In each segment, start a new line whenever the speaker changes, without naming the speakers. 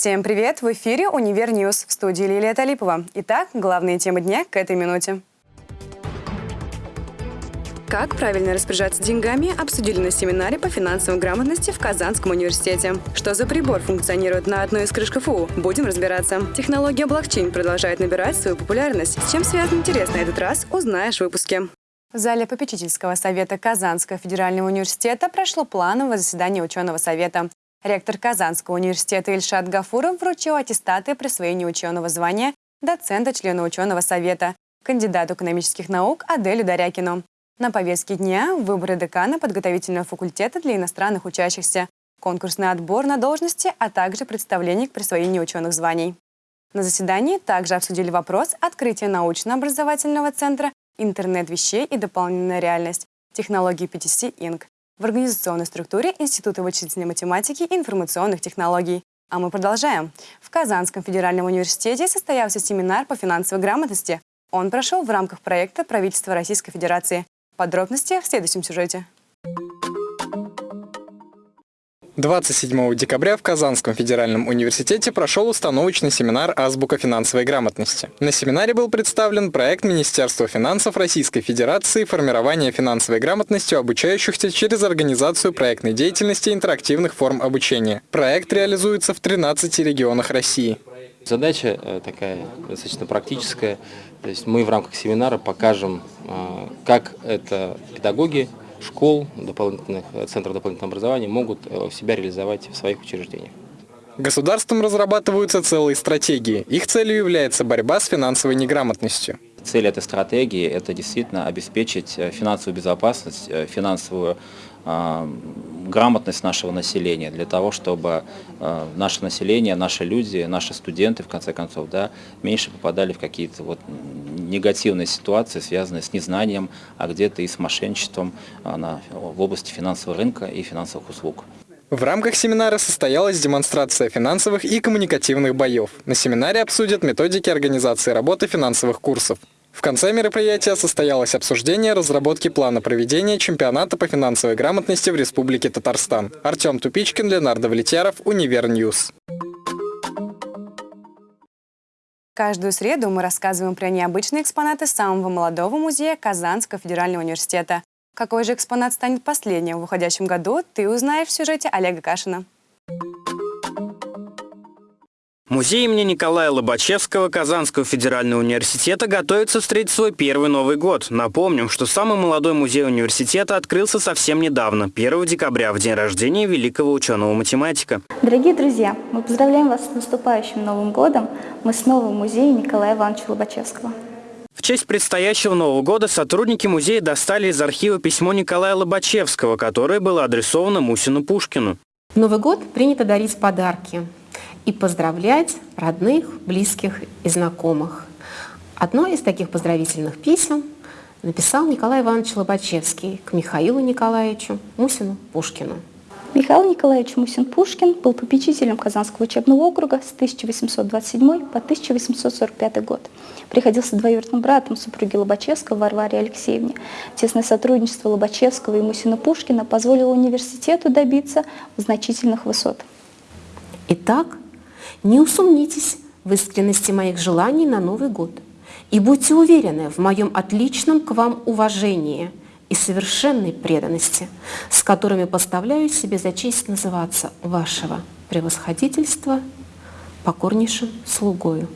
Всем привет! В эфире «Univer News» в студии Лилия Талипова. Итак, главные темы дня к этой минуте. Как правильно распоряжаться деньгами, обсудили на семинаре по финансовой грамотности в Казанском университете. Что за прибор функционирует на одной из крыш КФУ? Будем разбираться. Технология блокчейн продолжает набирать свою популярность. С чем связан интерес на этот раз, узнаешь в выпуске. В зале попечительского совета Казанского федерального университета прошло плановое заседание ученого совета. Ректор Казанского университета Ильшат Гафуров вручил аттестаты присвоения ученого звания доцента члена ученого совета, кандидату экономических наук Аделю Дарякину. На повестке дня выборы декана подготовительного факультета для иностранных учащихся, конкурсный отбор на должности, а также представление к присвоению ученых званий. На заседании также обсудили вопрос открытия научно-образовательного центра интернет вещей и дополненная реальность, технологии PTC Inc. в организационной структуре Института вычислительной математики и информационных технологий. А мы продолжаем. В Казанском федеральном университете состоялся семинар по финансовой грамотности. Он прошел в рамках проекта правительства Российской Федерации Подробности в следующем сюжете.
27 декабря в Казанском федеральном университете прошел установочный семинар «Азбука финансовой грамотности». На семинаре был представлен проект Министерства финансов Российской Федерации «Формирование финансовой грамотности обучающихся через организацию проектной деятельности интерактивных форм обучения». Проект реализуется в 13 регионах России.
Задача э, такая достаточно практическая. То есть мы в рамках семинара покажем, э, как это педагоги школ, дополнительных, центров дополнительного образования могут э, себя реализовать в своих учреждениях.
Государством разрабатываются целые стратегии. Их целью является борьба с финансовой неграмотностью.
Цель этой стратегии – это действительно обеспечить финансовую безопасность, финансовую грамотность нашего населения, для того, чтобы э, наше население, наши люди, наши студенты, в конце концов, да, меньше попадали в какие-то вот негативные ситуации, связанные с незнанием, а где-то и с мошенничеством э, на, в области финансового рынка и финансовых услуг.
В рамках семинара состоялась демонстрация финансовых и коммуникативных боев. На семинаре обсудят методики организации работы финансовых курсов. В конце мероприятия состоялось обсуждение разработки плана проведения чемпионата по финансовой грамотности в Республике Татарстан. Артем Тупичкин, Ленар Давлетьяров, Univer News.
Каждую среду мы рассказываем про необычные экспонаты самого молодого музея Казанского федерального университета. Какой же экспонат станет последним в уходящем году, ты узнаешь в сюжете Олега Кашина.
Музей имени Николая Лобачевского Казанского федерального университета готовится встретить свой первый Новый год. Напомним, что самый молодой музей университета открылся совсем недавно, 1 декабря, в день рождения великого ученого-математика.
Дорогие друзья, мы поздравляем вас с наступающим Новым годом. Мы снова в музее Николая Ивановича Лобачевского.
В честь предстоящего Нового года сотрудники музея достали из архива письмо Николая Лобачевского, которое было адресовано Мусину Пушкину.
В Новый год принято дарить подарки и поздравлять родных, близких и знакомых. Одно из таких поздравительных писем написал Николай Иванович Лобачевский к Михаилу Николаевичу Мусину Пушкину.
Михаил Николаевич Мусин-Пушкин был попечителем Казанского учебного округа с 1827 по 1845 год. Приходился двоюродным братом супруги Лобачевского Варваре Алексеевне. Тесное сотрудничество Лобачевского и Мусина-Пушкина позволило университету добиться значительных высот.
Итак, не усомнитесь в искренности моих желаний на Новый год и будьте уверены в моем отличном к вам уважении и совершенной преданности, с которыми поставляю себе за честь называться вашего превосходительства покорнейшим слугою.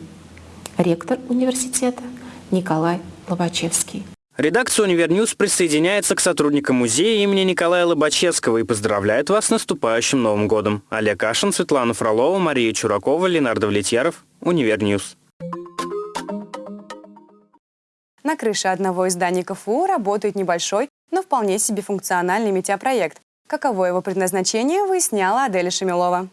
Ректор университета Николай Лобачевский.
Редакция «Univer News» присоединяется к сотрудникам музея имени Николая Лобачевского и поздравляет вас с наступающим Новым годом. Олег Кашин, Светлана Фролова, Мария Чуракова, Ленар Давлетьяров. Univer News.
На крыше одного из зданий КФУ работает небольшой, но вполне себе функциональный метеопроект. Каково его предназначение, выясняла Аделя Шемилова.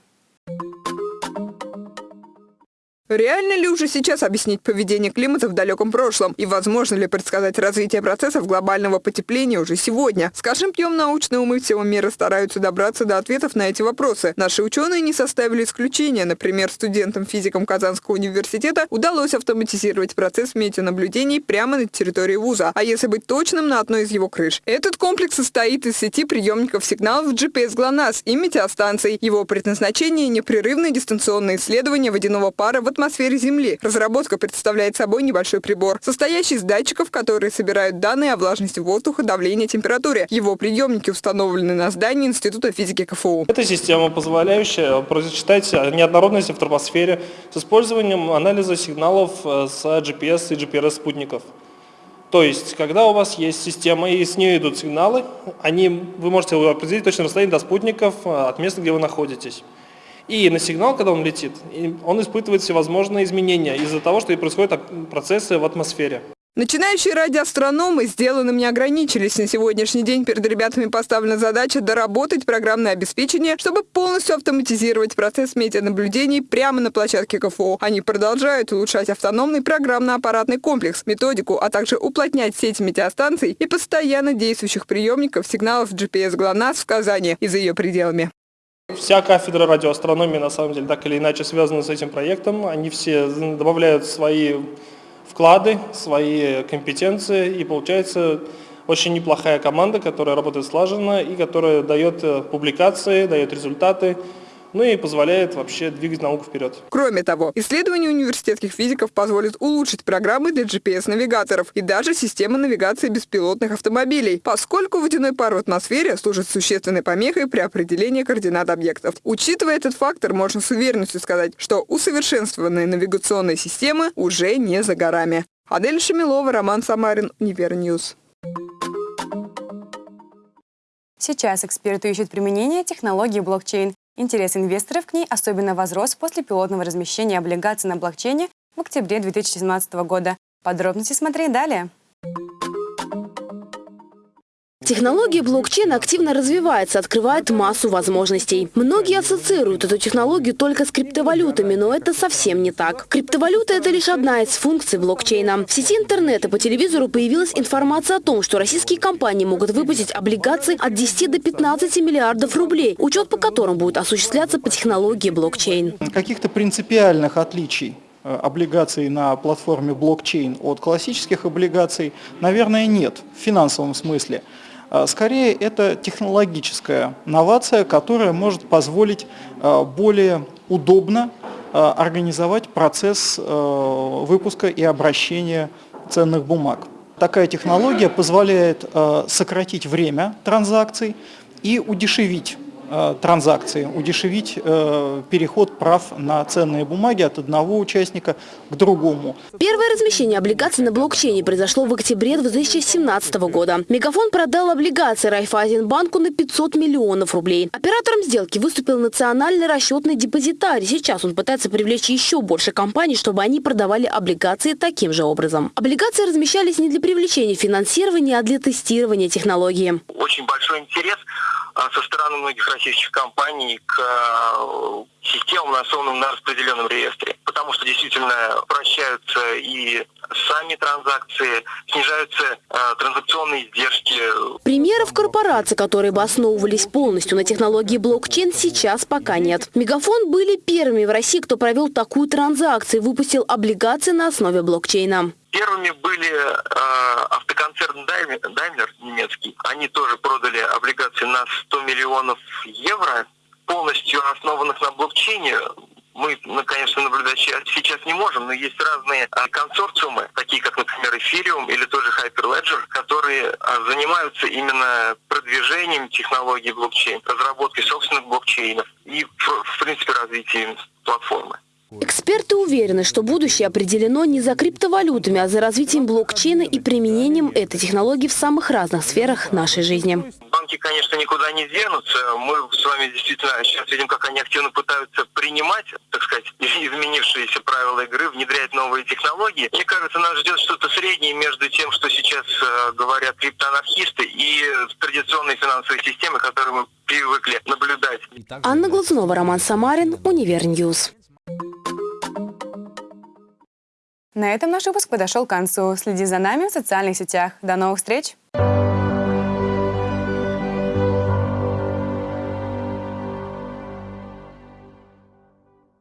Реально ли уже сейчас объяснить поведение климата в далеком прошлом? И возможно ли предсказать развитие процессов глобального потепления уже сегодня? Скажем, пьем научные умы всего мира стараются добраться до ответов на эти вопросы. Наши ученые не составили исключения. Например, студентам-физикам Казанского университета удалось автоматизировать процесс метеонаблюдений прямо на территории вуза. А если быть точным, на одной из его крыш. Этот комплекс состоит из сети приемников сигналов GPS GLONASS и метеостанций. Его предназначение – непрерывное дистанционное исследование водяного пара в атмосфере атмосфере Земли. Разработка представляет собой небольшой прибор, состоящий из датчиков, которые собирают данные о влажности воздуха, давлении, температуре. Его приемники установлены на здании Института физики КФУ.
Это система, позволяющая просчитать неоднородности в тропосфере с использованием анализа сигналов э, с GPS и GPRS спутников. То есть, когда у вас есть система и с нее идут сигналы, они, вы можете определить точное расстояние до спутников э, от места, где вы находитесь. И на сигнал, когда он летит, он испытывает всевозможные изменения из-за того, что и происходят процессы в атмосфере.
Начинающие радиоастрономы сделанным не ограничились. На сегодняшний день перед ребятами поставлена задача доработать программное обеспечение, чтобы полностью автоматизировать процесс метеонаблюдений прямо на площадке КФО. Они продолжают улучшать автономный программно-аппаратный комплекс, методику, а также уплотнять сеть метеостанций и постоянно действующих приемников сигналов GPS ГЛОНАСС в Казани и за ее пределами.
Вся кафедра радиоастрономии, на самом деле, так или иначе связана с этим проектом. Они все добавляют свои вклады, свои компетенции, и получается очень неплохая команда, которая работает слаженно и которая дает э, публикации, дает результаты, ну и позволяет вообще двигать науку вперед.
Кроме того, исследования университетских физиков позволят улучшить программы для GPS-навигаторов и даже системы навигации беспилотных автомобилей, поскольку водяной пар в атмосфере служит существенной помехой при определении координат объектов. Учитывая этот фактор, можно с уверенностью сказать, что усовершенствованные навигационные системы уже не за горами. Адель Шамилова, Роман Самарин, Univer News.
Сейчас эксперты ищут применение технологии блокчейн Интерес инвесторов к ней особенно возрос после пилотного размещения облигаций на блокчейне в октябре 2017 года. Подробности смотри далее.
Технология блокчейна активно развивается, открывает массу возможностей. Многие ассоциируют эту технологию только с криптовалютами, но это совсем не так. Криптовалюта – это лишь одна из функций блокчейна. В сети интернета по телевизору появилась информация о том, что российские компании могут выпустить облигации от 10 до 15 миллиардов рублей, учет по которым будет осуществляться по технологии блокчейн.
Каких-то принципиальных отличий э, облигаций на платформе блокчейн от классических облигаций, наверное, нет в финансовом смысле. А, скорее, это технологическая новация, которая может позволить а, более удобно а, организовать процесс выпуска и обращения ценных бумаг. Такая технология позволяет сократить время транзакций и удешевить транзакции, удешевить э, переход прав на ценные бумаги от одного участника к другому.
Первое размещение облигаций на блокчейне произошло в октябре 2017 года. Мегафон продал облигации Райфайзенбанку на 500 миллионов рублей. Оператором сделки выступил национальный расчетный депозитарий. Сейчас он пытается привлечь еще больше компаний, чтобы они продавали облигации таким же образом. Облигации размещались не для привлечения финансирования, а для тестирования технологии.
Очень большой интерес со стороны многих российских компаний к а, системам, основанным на распределенном реестре. Потому что действительно прощаются и сами транзакции, снижаются э, транзакционные издержки.
Примеров корпораций, которые бы основывались полностью на технологии блокчейн, сейчас пока нет. Мегафон были первыми в России, кто провел такую транзакцию, выпустил облигации на основе блокчейна.
Первыми были э, автоконцерн Daimler немецкий. Они тоже продали облигации на 100 миллионов евро, полностью основанных на блокчейне. Мы, ну, конечно, наблюдать сейчас не можем, но есть разные а, консорциумы, такие как, например, Ethereum или тоже Hyperledger, которые а, занимаются именно продвижением технологий блокчейн, разработкой собственных блокчейнов и, в принципе, развитием платформы.
Эксперты уверены, что будущее определено не за криптовалютами, а за развитием блокчейна и применением этой технологии в самых разных сферах нашей жизни.
Банки, конечно, никуда не денутся. Мы с вами действительно сейчас видим, как они активно пытаются принимать, так сказать, изменившиеся правила игры, внедрять новые технологии. Мне кажется, нас ждет что-то среднее между тем, что сейчас э, говорят криптоанархисты, и традиционной финансовой системой, которую мы привыкли наблюдать.
Анна Глазунова, Роман Самарин, Univer News.
На этом наш выпуск подошел к концу. Следи за нами в социальных сетях. До новых встреч!